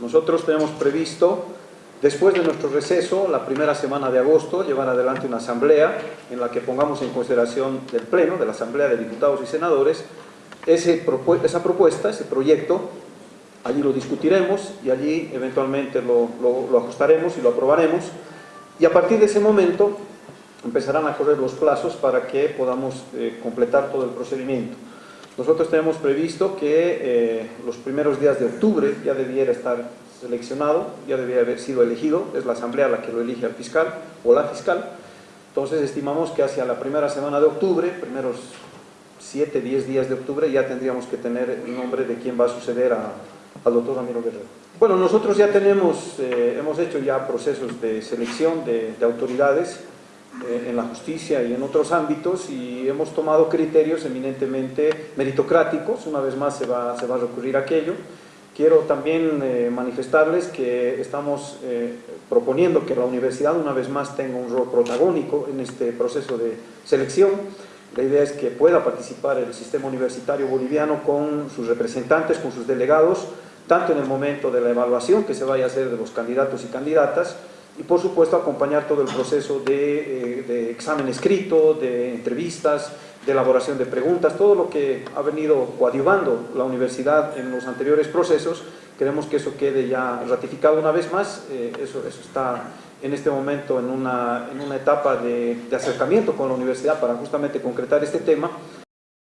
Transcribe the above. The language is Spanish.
Nosotros tenemos previsto, después de nuestro receso, la primera semana de agosto, llevar adelante una asamblea en la que pongamos en consideración del Pleno, de la Asamblea de Diputados y Senadores, esa propuesta, ese proyecto, allí lo discutiremos y allí eventualmente lo, lo, ajustaremos y lo aprobaremos y a partir de ese momento empezarán a correr los plazos para que podamos eh, completar todo el procedimiento. Nosotros tenemos previsto que eh, los primeros días de octubre ya debiera estar seleccionado, ya debiera haber sido elegido, es la asamblea la que lo elige al fiscal o la fiscal, entonces estimamos que hacia la primera semana de octubre, primeros 7, 10 días de octubre, ya tendríamos que tener el nombre de quién va a suceder al doctor Ramiro Guerrero. Bueno, nosotros ya tenemos, eh, hemos hecho ya procesos de selección de, autoridades. eh, en la justicia y en otros ámbitos y hemos tomado criterios eminentemente meritocráticos, una vez más se va, se va a recurrir a aquello. Quiero también eh, manifestarles que estamos proponiendo que la universidad una vez más tenga un rol protagónico en este proceso de selección la idea es que pueda participar el sistema universitario boliviano con sus representantes, con sus delegados, tanto en el momento de la evaluación que se vaya a hacer de los candidatos y candidatas, y por supuesto acompañar todo el proceso de, eh, examen escrito, de entrevistas, de elaboración de preguntas, todo lo que ha venido coadyuvando la universidad en los anteriores procesos, queremos que eso quede ya ratificado una vez más, eh, eso, eso está en este momento en una, en una etapa de, de, acercamiento con la universidad para justamente concretar este tema